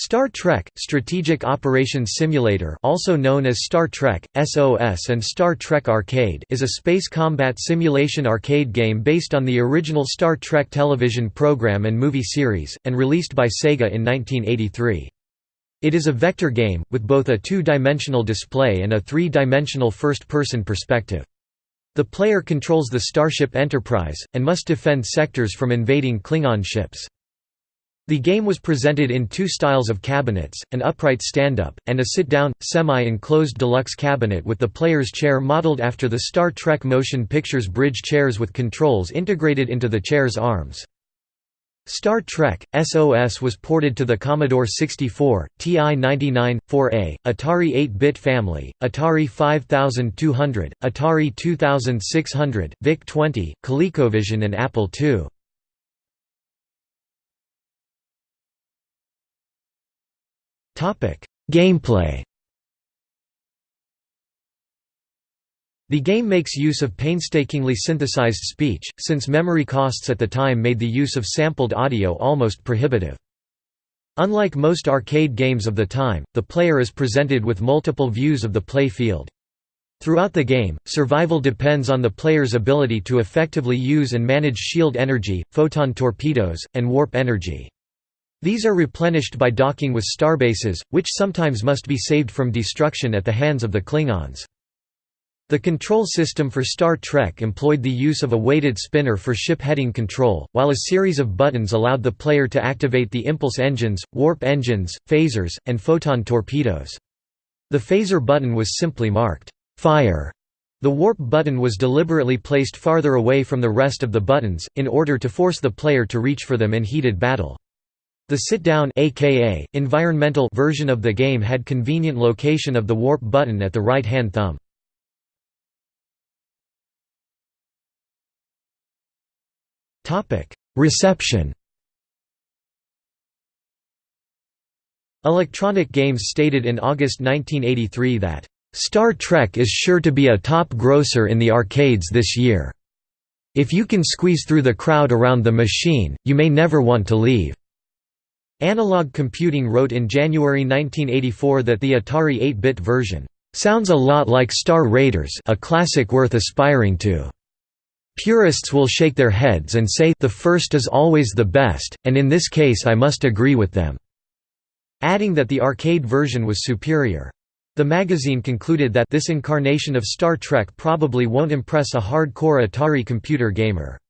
Star Trek – Strategic Operations Simulator also known as Star Trek, SOS and Star Trek Arcade is a space combat simulation arcade game based on the original Star Trek television program and movie series, and released by Sega in 1983. It is a vector game, with both a two-dimensional display and a three-dimensional first-person perspective. The player controls the Starship Enterprise, and must defend sectors from invading Klingon ships. The game was presented in two styles of cabinets, an upright stand-up, and a sit-down, semi-enclosed deluxe cabinet with the player's chair modeled after the Star Trek Motion Pictures bridge chairs with controls integrated into the chair's arms. Star Trek SOS was ported to the Commodore 64, TI-99, 4A, Atari 8-bit family, Atari 5200, Atari 2600, VIC-20, ColecoVision and Apple II. Gameplay The game makes use of painstakingly synthesized speech, since memory costs at the time made the use of sampled audio almost prohibitive. Unlike most arcade games of the time, the player is presented with multiple views of the play field. Throughout the game, survival depends on the player's ability to effectively use and manage shield energy, photon torpedoes, and warp energy. These are replenished by docking with starbases, which sometimes must be saved from destruction at the hands of the Klingons. The control system for Star Trek employed the use of a weighted spinner for ship heading control, while a series of buttons allowed the player to activate the impulse engines, warp engines, phasers, and photon torpedoes. The phaser button was simply marked, "'Fire' The warp button was deliberately placed farther away from the rest of the buttons, in order to force the player to reach for them in heated battle. The sit-down aka, environmental version of the game had convenient location of the warp button at the right-hand thumb. Topic: Reception Electronic Games stated in August 1983 that, "...Star Trek is sure to be a top grosser in the arcades this year. If you can squeeze through the crowd around the machine, you may never want to leave." Analog Computing wrote in January 1984 that the Atari 8-bit version, "...sounds a lot like Star Raiders a classic worth aspiring to." Purists will shake their heads and say the first is always the best, and in this case I must agree with them." adding that the arcade version was superior. The magazine concluded that this incarnation of Star Trek probably won't impress a hardcore Atari computer gamer.